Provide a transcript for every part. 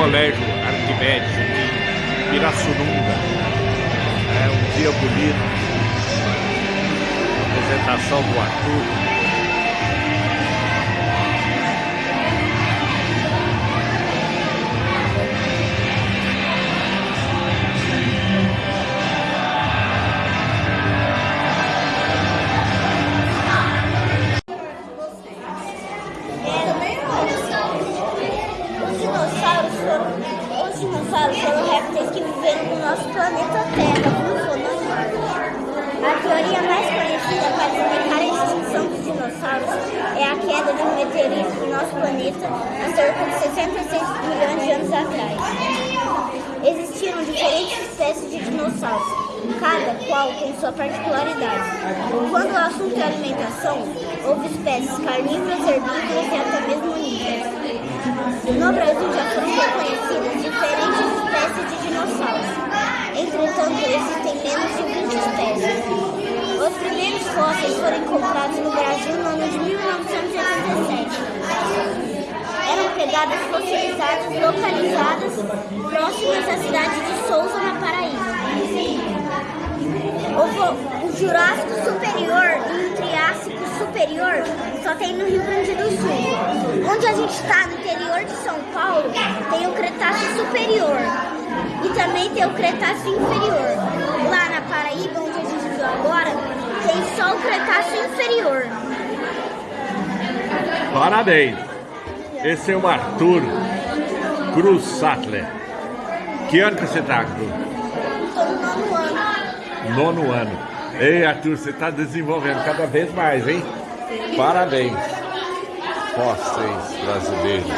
Colégio Arquimedes em Pirassununga. É um dia bonito. Apresentação do Arthur. Dinossauros foram répteis que viveram no nosso planeta Terra, funcionando A teoria mais conhecida para explicar a extinção dos dinossauros é a queda de um meteorito no nosso planeta há cerca de 66 milhões de anos atrás. Existiram diferentes espécies de dinossauros, cada qual com sua particularidade. Quando o assunto é alimentação, houve espécies carnívoras, herbívoras e até mesmo onívoras. No Brasil já foram reconhecidas diferentes espécies de dinossauros. Entretanto, existem menos de 20 espécies. Os primeiros fósseis foram encontrados no Brasil no ano de 1987. Eram pegadas fossilizadas localizadas próximas à cidade de Souza, na Paraíba. O, o Jurássico Superior Superior só tem no Rio Grande do Sul. Onde a gente está, no interior de São Paulo, tem o Cretáceo Superior e também tem o Cretáceo Inferior. Lá na Paraíba, onde a gente viu agora, tem só o Cretáceo Inferior. Parabéns! Esse é o Arthur Cruz Sattler. Que ano que você está, Arthur? Estou no nono ano. Nono ano. Ei, Arthur, você está desenvolvendo cada vez mais, hein? Parabéns. Fósseis brasileiros.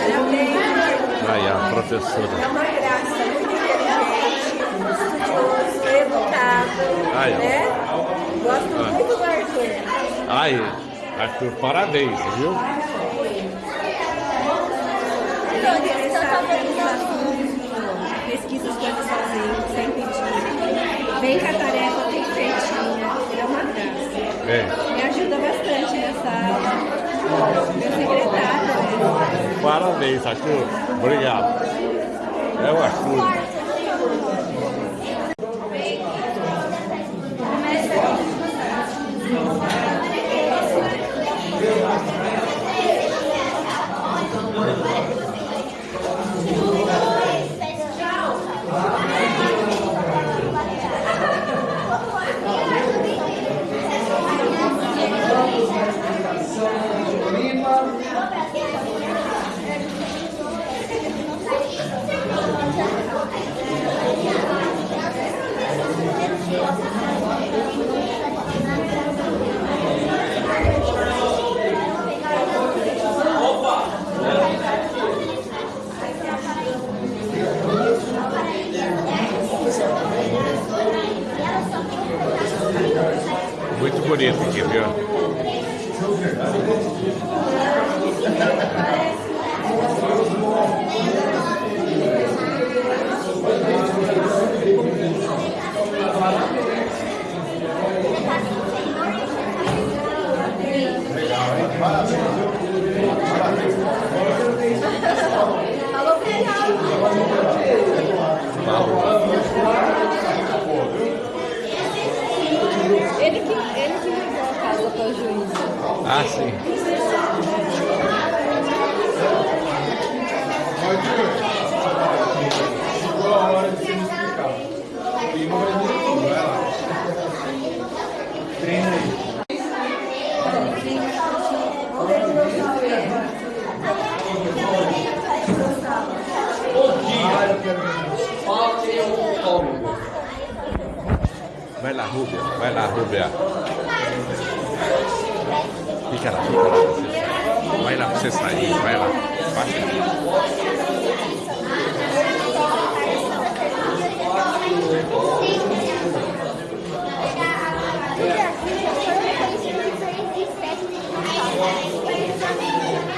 Aí, a professora. É uma graça, muito inteligente, estudioso, educado, Aí, né? Gosto Ah. muito do Arthur. Aí, Arthur, parabéns, viu? Então, interessado em assuntos. Pesquisa as coisas sozinho, sem pedir. Vem com a tarefa bem feitinha, é uma graça. É. Ajuda bastante nessa aula. Meu secretário? Parabéns, Arthur. Obrigado. É o Arthur. Bonito aqui, viu? Ele que, ele que levou a casa para o juiz. Ah, sim. Chegou a hora de você me. E não vai ter tudo, vai lá. Treina aí. Vai lá, Rúbia. Vai lá, Rúbia. Fica lá, fica lá. Vai lá pra você sair. Vai lá. Vai. Foram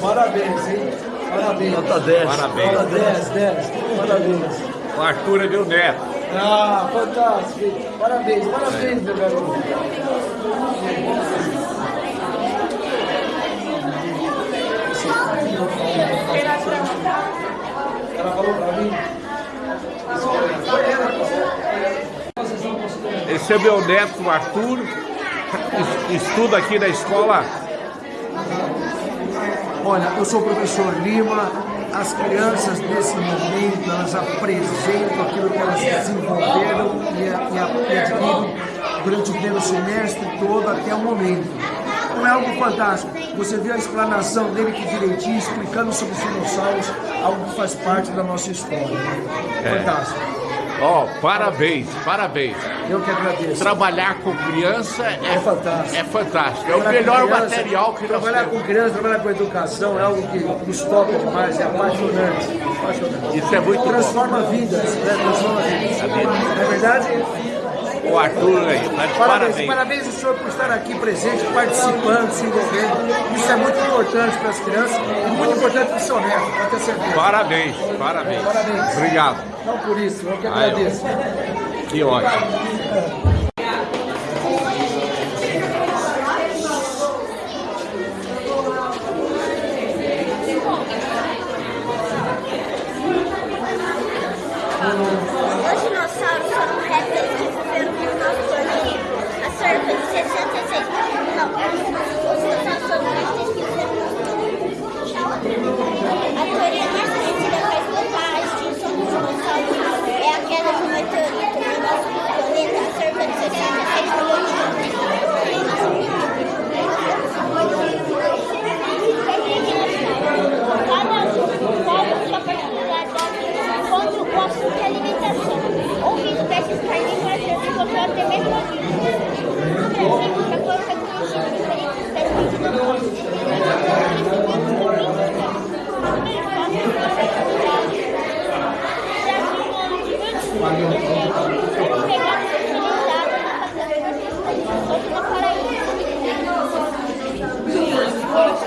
Parabéns. Parabéns, hein? Parabéns. Nota 10. Parabéns. Nota 10, 10. Parabéns. O Arthur é meu neto. Ah, fantástico. Parabéns, parabéns, meu garoto. Ela falou pra mim. Esse é meu neto, o Arthur. Es- Estuda aqui na escola. Olha, eu sou o professor Lima. As crianças nesse momento elas apresentam aquilo que elas desenvolveram e, a- e, e adquiriram durante o primeiro semestre todo até o momento. Não é algo fantástico. Você viu a explanação dele que direitinho, explicando sobre os dinossauros, algo que faz parte da nossa história. Fantástico. Ó, parabéns, parabéns. Eu que agradeço. Trabalhar com criança é, É fantástico. É fantástico. É o melhor criança, material que nós Trabalhar com criança, trabalhar com educação é algo que nos toca demais, é apaixonante. apaixonante. Isso é muito bom. Transforma vidas, né? Transforma vidas. É verdade? O Arthur aí, tá de Parabéns, parabéns. parabéns ao senhor por estar aqui presente, participando, se envolvendo. Isso é muito importante para as crianças e muito importante para o seu neto, para ter certeza. Parabéns, parabéns. Parabéns. Obrigado. Não por isso, eu que agradeço. Que ótimo. Os dinossauros foram répteis que viveram no nosso planeta há cerca de 66 Não, os dinossauros foram répteis que viveram no nosso planeta. A teoria mais conhecida para explicar a extinção dos dinossauros é a queda de um meteorito no nosso planeta há cerca de 66 milhões de anos. Cada um sua particularidade quanto ao assunto e alimentação. Houve espécies carnívoras que se encontraram até mesmo aqui. No Brasil, já foram reconhecidas diferentes espécies de dinossauros.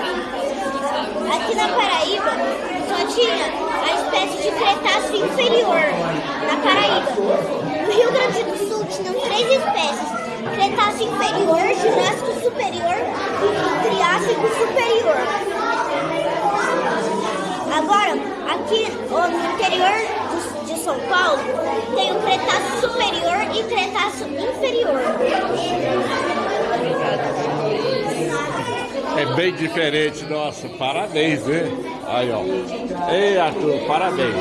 Aqui na Paraíba só tinha a espécie de Cretáceo inferior na Paraíba. No Rio Grande do Sul tinham três espécies: Cretáceo inferior, Jurássico superior e Triássico superior. Agora, aqui no interior de São Paulo, tem o Cretáceo superior e Cretáceo inferior. É bem diferente, nossa. Parabéns, né? Aí, ó. Ei, Arthur, parabéns.